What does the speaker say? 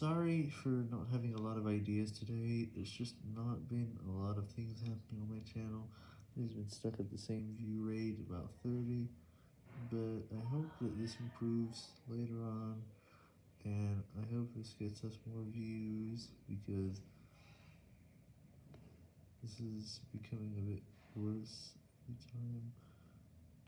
Sorry for not having a lot of ideas today, there's just not been a lot of things happening on my channel, it has been stuck at the same view rate, about 30, but I hope that this improves later on, and I hope this gets us more views, because this is becoming a bit worse.